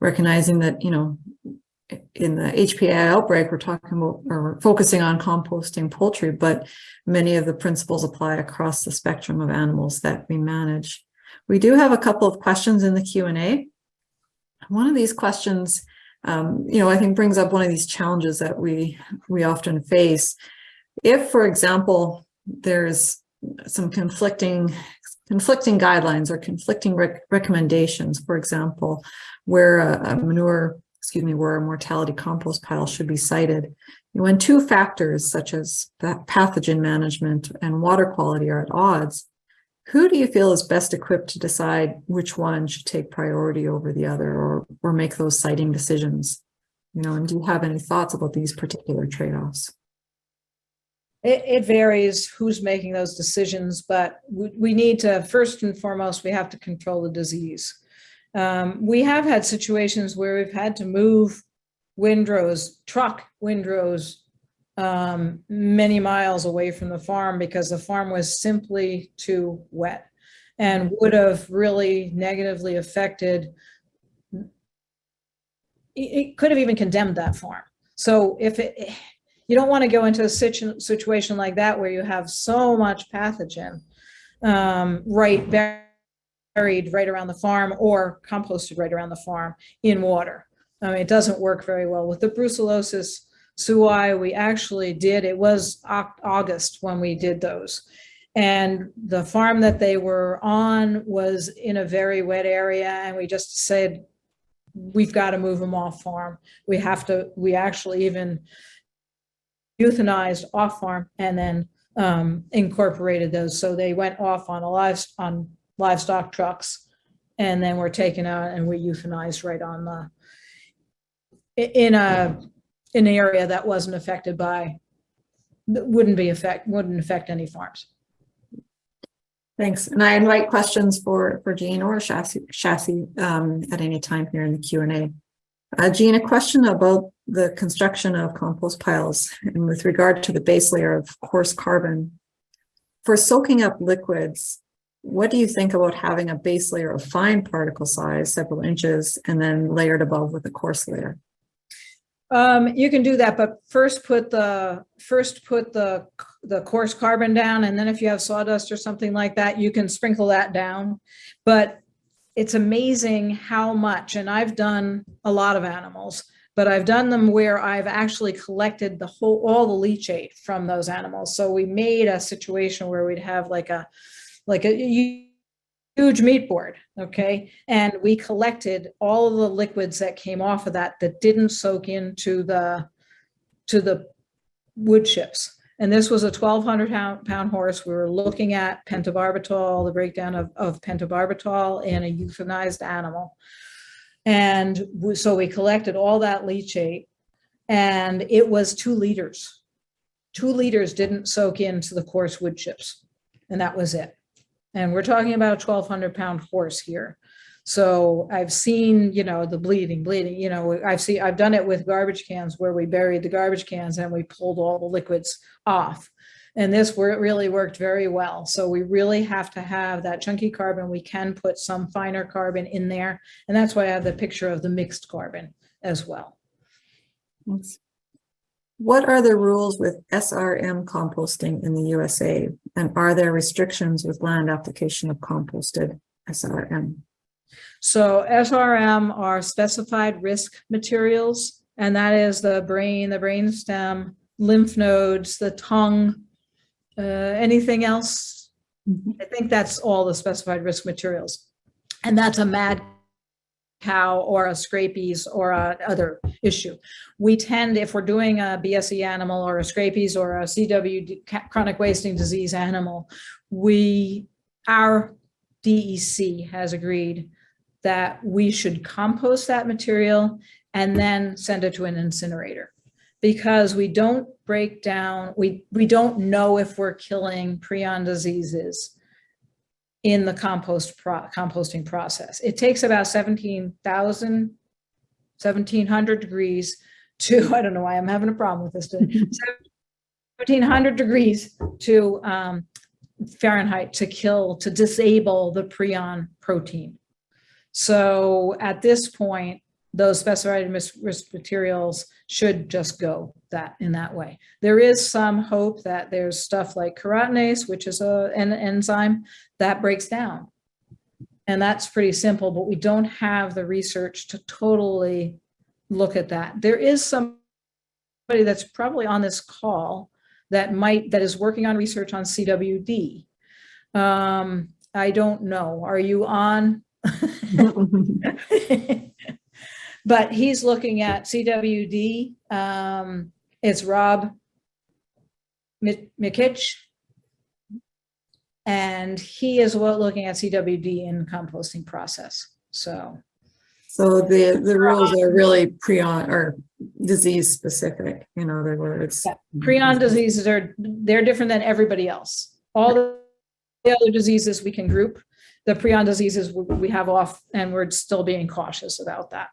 recognizing that, you know, in the HPAI outbreak, we're talking about, or we're focusing on composting poultry, but many of the principles apply across the spectrum of animals that we manage. We do have a couple of questions in the Q&A. One of these questions, um, you know, I think brings up one of these challenges that we, we often face. If, for example, there's some conflicting conflicting guidelines or conflicting rec recommendations, for example, where a, a manure excuse me, where a mortality compost pile should be sited. When two factors such as pathogen management and water quality are at odds, who do you feel is best equipped to decide which one should take priority over the other or, or make those siting decisions? You know, and do you have any thoughts about these particular trade-offs? It, it, varies who's making those decisions, but we, we need to, first and foremost, we have to control the disease. Um, we have had situations where we've had to move windrows, truck windrows um, many miles away from the farm because the farm was simply too wet and would have really negatively affected, it could have even condemned that farm. So if it, you don't want to go into a situ situation like that where you have so much pathogen um, right buried right around the farm or composted right around the farm in water. I mean, it doesn't work very well. With the brucellosis suis, we actually did, it was August when we did those. And the farm that they were on was in a very wet area and we just said, we've got to move them off farm. We have to, we actually even euthanized off farm and then um, incorporated those. So they went off on a live, on livestock trucks and then were taken out and we euthanized right on the in a in an area that wasn't affected by wouldn't be affect wouldn't affect any farms. Thanks. And I invite questions for for Jean or Chassis, Chassis um, at any time here in the Q&A. Uh, Jean, a question about the construction of compost piles and with regard to the base layer of coarse carbon. For soaking up liquids, what do you think about having a base layer of fine particle size, several inches, and then layered above with a coarse layer? Um, you can do that, but first put the first put the the coarse carbon down, and then if you have sawdust or something like that, you can sprinkle that down. But it's amazing how much, and I've done a lot of animals, but I've done them where I've actually collected the whole all the leachate from those animals. So we made a situation where we'd have like a like a huge meat board, okay? And we collected all of the liquids that came off of that that didn't soak into the to the wood chips. And this was a 1200 pound, horse. We were looking at pentobarbital, the breakdown of, of pentobarbital in a euthanized animal. And we, so we collected all that leachate and it was two liters. Two liters didn't soak into the coarse wood chips and that was it. And we're talking about a 1200 pound horse here. So I've seen, you know, the bleeding, bleeding, you know, I've seen, I've done it with garbage cans where we buried the garbage cans and we pulled all the liquids off. And this really worked very well. So we really have to have that chunky carbon. We can put some finer carbon in there. And that's why I have the picture of the mixed carbon as well. What are the rules with SRM composting in the USA? And are there restrictions with land application of composted SRM? So SRM are specified risk materials, and that is the brain, the brain stem, lymph nodes, the tongue, uh, anything else? I think that's all the specified risk materials. And that's a mad cow or a scrapies or a other issue. We tend, if we're doing a BSE animal or a scrapies or a CW chronic wasting disease animal, we, our DEC has agreed that we should compost that material and then send it to an incinerator because we don't break down, we, we don't know if we're killing prion diseases in the compost pro composting process. It takes about 17,000, 1700 degrees to, I don't know why I'm having a problem with this, 1700 degrees to um, Fahrenheit to kill, to disable the prion protein. So at this point, those specified risk materials should just go that, in that way. There is some hope that there's stuff like keratinase, which is a, an enzyme that breaks down. And that's pretty simple, but we don't have the research to totally look at that. There is somebody that's probably on this call that might, that is working on research on CWD. Um, I don't know. Are you on? But he's looking at CWD. Um, it's Rob Mi- Mikich. And he is well looking at CWD in composting process. So, So the, the rules are really prion or disease specific, in other words. Yeah. prion diseases are, they're different than everybody else. All the other diseases we can group the prion diseases we have off and we're still being cautious about that.